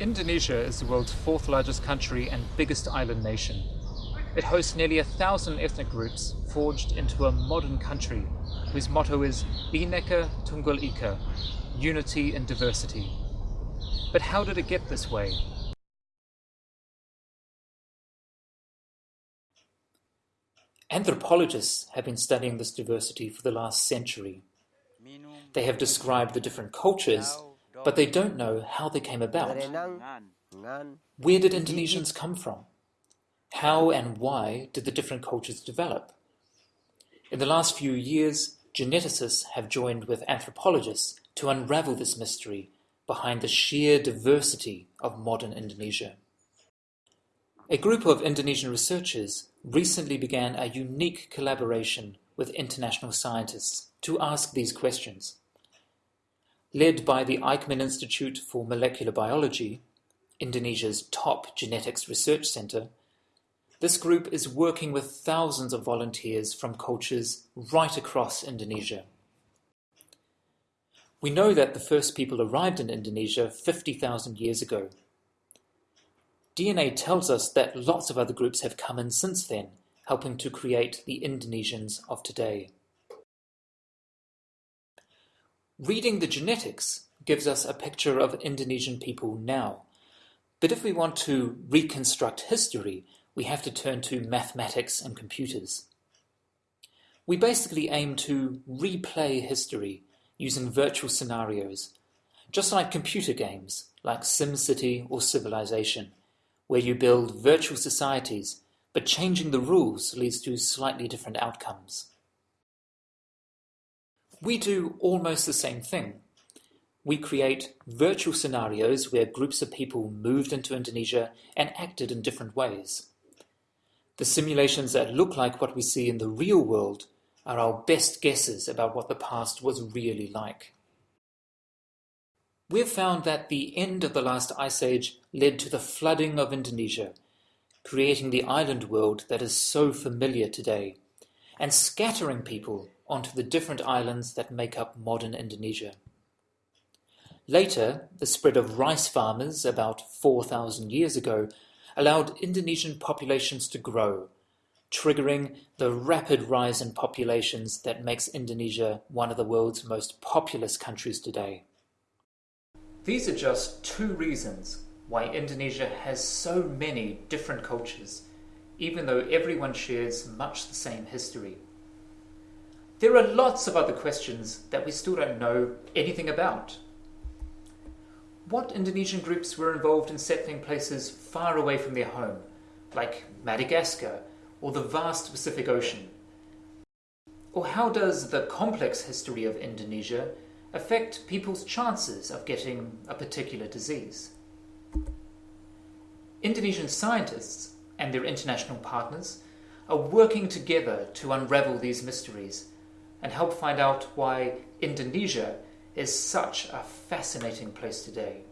Indonesia is the world's fourth largest country and biggest island nation. It hosts nearly a thousand ethnic groups forged into a modern country whose motto is Bhinneka Tunggal Ika, unity in diversity. But how did it get this way? Anthropologists have been studying this diversity for the last century. They have described the different cultures, but they don't know how they came about. Where did Indonesians come from? How and why did the different cultures develop? In the last few years, geneticists have joined with anthropologists to unravel this mystery behind the sheer diversity of modern Indonesia. A group of Indonesian researchers recently began a unique collaboration with international scientists to ask these questions. Led by the Eijkman Institute for Molecular Biology, Indonesia's top genetics research center, this group is working with thousands of volunteers from cultures right across Indonesia. We know that the first people arrived in Indonesia 50,000 years ago. DNA tells us that lots of other groups have come in since then, helping to create the Indonesians of today. Reading the genetics gives us a picture of Indonesian people now. But if we want to reconstruct history, we have to turn to mathematics and computers. We basically aim to replay history using virtual scenarios, just like computer games like SimCity or Civilization, where you build virtual societies, but changing the rules leads to slightly different outcomes. We do almost the same thing. We create virtual scenarios where groups of people moved into Indonesia and acted in different ways. The simulations that look like what we see in the real world are our best guesses about what the past was really like. We've found that the end of the last ice age led to the flooding of Indonesia, creating the island world that is so familiar today, and scattering people onto the different islands that make up modern Indonesia. Later, the spread of rice farmers about 4,000 years ago allowed Indonesian populations to grow, triggering the rapid rise in populations that makes Indonesia one of the world's most populous countries today. These are just two reasons why Indonesia has so many different cultures, even though everyone shares much the same history. There are lots of other questions that we still don't know anything about. What Indonesian groups were involved in settling places far away from their home, like Madagascar or the vast Pacific Ocean? Or how does the complex history of Indonesia affect people's chances of getting a particular disease? Indonesian scientists and their international partners are working together to unravel these mysteries and help find out why Indonesia is such a fascinating place today.